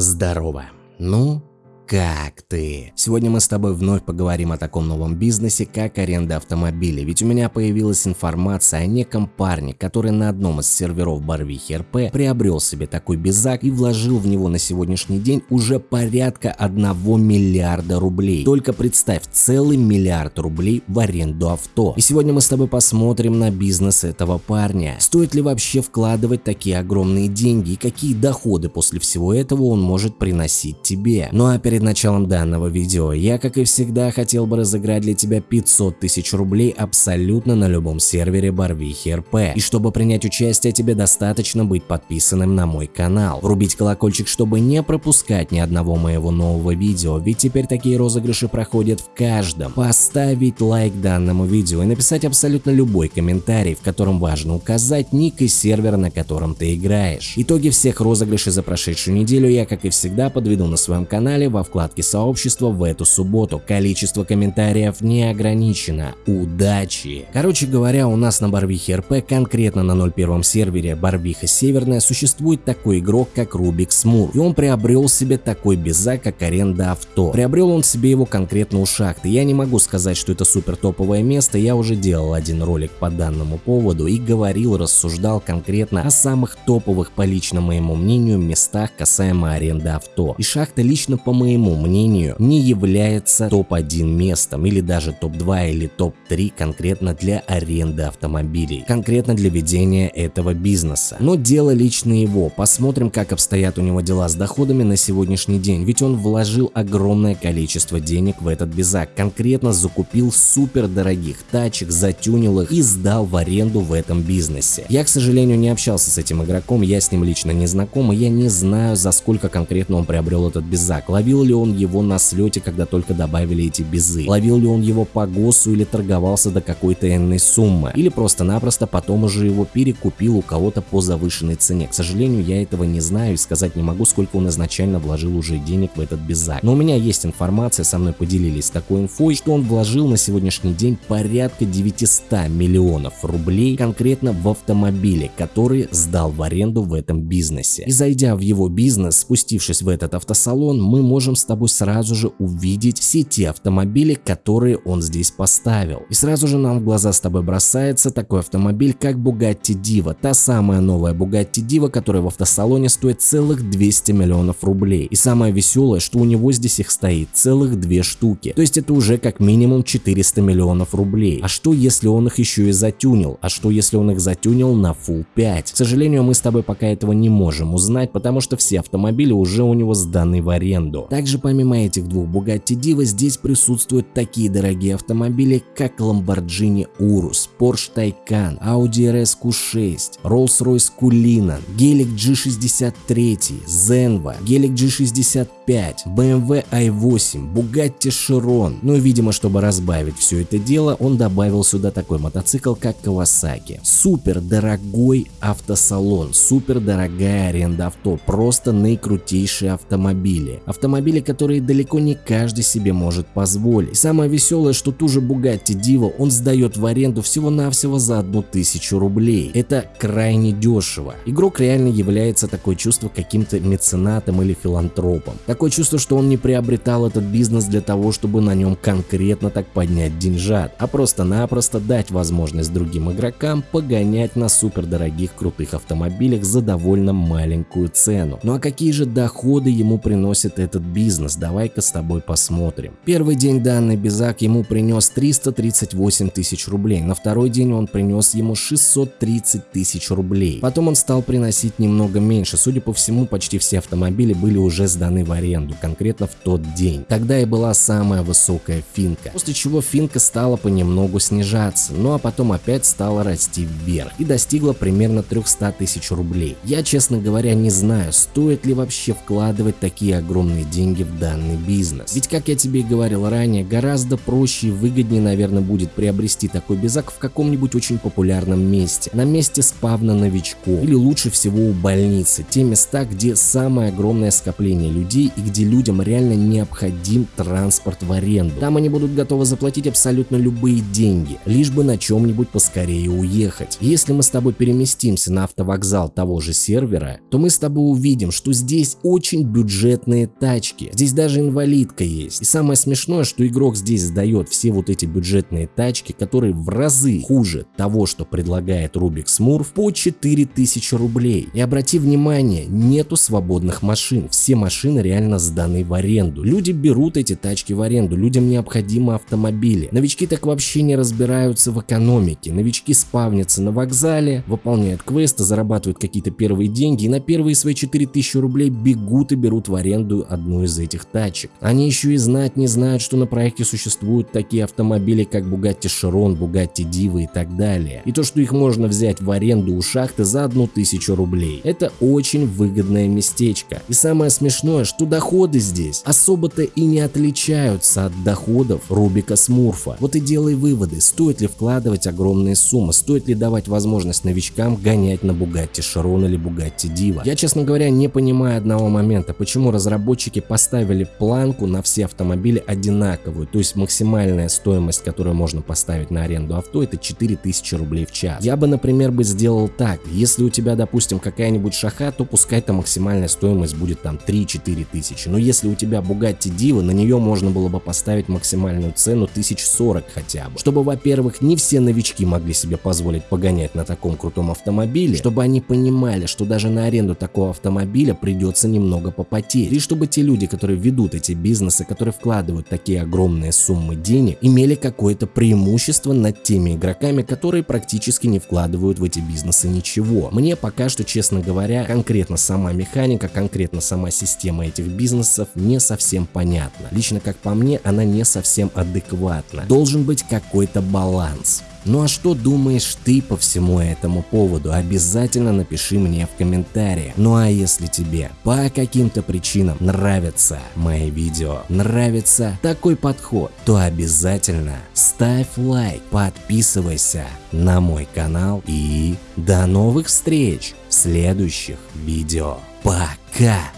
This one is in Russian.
Здорово. Ну, как ты? Сегодня мы с тобой вновь поговорим о таком новом бизнесе, как аренда автомобилей, ведь у меня появилась информация о неком парне, который на одном из серверов Барвихи РП приобрел себе такой безак и вложил в него на сегодняшний день уже порядка 1 миллиарда рублей. Только представь, целый миллиард рублей в аренду авто. И сегодня мы с тобой посмотрим на бизнес этого парня. Стоит ли вообще вкладывать такие огромные деньги и какие доходы после всего этого он может приносить тебе. Ну а перед Перед началом данного видео я, как и всегда, хотел бы разыграть для тебя 500 тысяч рублей абсолютно на любом сервере Барвихи РП. И чтобы принять участие, тебе достаточно быть подписанным на мой канал, врубить колокольчик, чтобы не пропускать ни одного моего нового видео, ведь теперь такие розыгрыши проходят в каждом. Поставить лайк данному видео и написать абсолютно любой комментарий, в котором важно указать ник и сервер, на котором ты играешь. Итоги всех розыгрышей за прошедшую неделю я, как и всегда, подведу на своем канале во вкладке сообщества в эту субботу. Количество комментариев не ограничено. Удачи! Короче говоря, у нас на Барвихе РП, конкретно на 01 сервере Барвиха Северная, существует такой игрок, как Рубик Смур. И он приобрел себе такой безак, как аренда авто. Приобрел он себе его конкретно у шахты. Я не могу сказать, что это супер топовое место, я уже делал один ролик по данному поводу и говорил, рассуждал конкретно о самых топовых, по лично моему мнению, местах касаемо аренды авто. И шахта лично по моему моему мнению, не является топ-1 местом или даже топ-2 или топ-3 конкретно для аренды автомобилей, конкретно для ведения этого бизнеса. Но дело лично его, посмотрим как обстоят у него дела с доходами на сегодняшний день, ведь он вложил огромное количество денег в этот безак, конкретно закупил супер дорогих тачек, затюнил их и сдал в аренду в этом бизнесе. Я, к сожалению, не общался с этим игроком, я с ним лично не знаком, и я не знаю, за сколько конкретно он приобрел этот безак, ловил ли он его на слете, когда только добавили эти безы? Ловил ли он его по ГОСу или торговался до какой-то энной суммы? Или просто-напросто потом уже его перекупил у кого-то по завышенной цене? К сожалению, я этого не знаю и сказать не могу, сколько он изначально вложил уже денег в этот безак. Но у меня есть информация, со мной поделились такой инфой, что он вложил на сегодняшний день порядка 900 миллионов рублей конкретно в автомобили, которые сдал в аренду в этом бизнесе. И зайдя в его бизнес, спустившись в этот автосалон, мы можем с тобой сразу же увидеть все те автомобили, которые он здесь поставил. И сразу же нам в глаза с тобой бросается такой автомобиль, как Bugatti Diva, та самая новая Bugatti Diva, которая в автосалоне стоит целых 200 миллионов рублей. И самое веселое, что у него здесь их стоит целых две штуки. То есть это уже как минимум 400 миллионов рублей. А что если он их еще и затюнил? А что если он их затюнил на Full 5? К сожалению, мы с тобой пока этого не можем узнать, потому что все автомобили уже у него сданы в аренду. Также помимо этих двух Bugatti Diva здесь присутствуют такие дорогие автомобили, как Lamborghini Urus, Porsche Taycan, Audi RS Q6, Rolls-Royce Cullinan, Gelic G63, Zenva, Gelic G65, BMW i8, Bugatti Chiron. Ну и видимо, чтобы разбавить все это дело, он добавил сюда такой мотоцикл, как Kawasaki. Супер дорогой автосалон, супер дорогая аренда авто, просто наикрутейшие автомобили. Автомобили, которые далеко не каждый себе может позволить. Самое веселое, что ту же Bugatti Diva он сдает в аренду всего-навсего за одну тысячу рублей. Это крайне дешево. Игрок реально является такое чувство каким-то меценатом или филантропом. Такое чувство, что он не приобретал этот бизнес для того, чтобы на нем конкретно так поднять деньжат, а просто-напросто дать возможность другим игрокам погонять на супердорогих крутых автомобилях за довольно маленькую цену. Ну а какие же доходы ему приносит этот бизнес? Бизнес, давай-ка с тобой посмотрим. Первый день данный Безак ему принес 338 тысяч рублей, на второй день он принес ему 630 тысяч рублей. Потом он стал приносить немного меньше, судя по всему почти все автомобили были уже сданы в аренду, конкретно в тот день. Тогда и была самая высокая финка, после чего финка стала понемногу снижаться, ну а потом опять стала расти вверх и достигла примерно 300 тысяч рублей. Я честно говоря не знаю, стоит ли вообще вкладывать такие огромные деньги деньги в данный бизнес. Ведь, как я тебе и говорил ранее, гораздо проще и выгоднее, наверное, будет приобрести такой безак в каком-нибудь очень популярном месте, на месте спавна новичков или лучше всего у больницы, те места, где самое огромное скопление людей и где людям реально необходим транспорт в аренду. Там они будут готовы заплатить абсолютно любые деньги, лишь бы на чем-нибудь поскорее уехать. Если мы с тобой переместимся на автовокзал того же сервера, то мы с тобой увидим, что здесь очень бюджетные тачки. Здесь даже инвалидка есть. И самое смешное, что игрок здесь сдает все вот эти бюджетные тачки, которые в разы хуже того, что предлагает Rubik Smurf, по 4000 рублей. И обрати внимание, нету свободных машин. Все машины реально сданы в аренду. Люди берут эти тачки в аренду, людям необходимы автомобили. Новички так вообще не разбираются в экономике. Новички спавнятся на вокзале, выполняют квесты, зарабатывают какие-то первые деньги и на первые свои 4000 рублей бегут и берут в аренду одну из этих тачек. Они еще и знать не знают, что на проекте существуют такие автомобили, как Bugatti Chiron, Bugatti Diva и так далее. И то, что их можно взять в аренду у шахты за одну тысячу рублей. Это очень выгодное местечко. И самое смешное, что доходы здесь особо-то и не отличаются от доходов Рубика Смурфа. Вот и делай выводы, стоит ли вкладывать огромные суммы, стоит ли давать возможность новичкам гонять на Bugatti Chiron или Bugatti Diva. Я, честно говоря, не понимаю одного момента, почему разработчики поставили планку на все автомобили одинаковую, то есть максимальная стоимость, которую можно поставить на аренду авто, это 4000 рублей в час. Я бы, например, бы сделал так, если у тебя, допустим, какая-нибудь шаха, то пускай там максимальная стоимость будет там 3-4 тысячи, но если у тебя Bugatti Diva, на нее можно было бы поставить максимальную цену 1040 хотя бы, чтобы, во-первых, не все новички могли себе позволить погонять на таком крутом автомобиле, чтобы они понимали, что даже на аренду такого автомобиля придется немного попотеть, и чтобы те люди, которые ведут эти бизнесы, которые вкладывают такие огромные суммы денег, имели какое-то преимущество над теми игроками, которые практически не вкладывают в эти бизнесы ничего. Мне пока что, честно говоря, конкретно сама механика, конкретно сама система этих бизнесов не совсем понятна. Лично как по мне, она не совсем адекватна. Должен быть какой-то баланс. Ну а что думаешь ты по всему этому поводу? Обязательно напиши мне в комментариях. Ну а если тебе по каким-то причинам нравятся мои видео, нравится такой подход, то обязательно ставь лайк, подписывайся на мой канал и до новых встреч в следующих видео. Пока!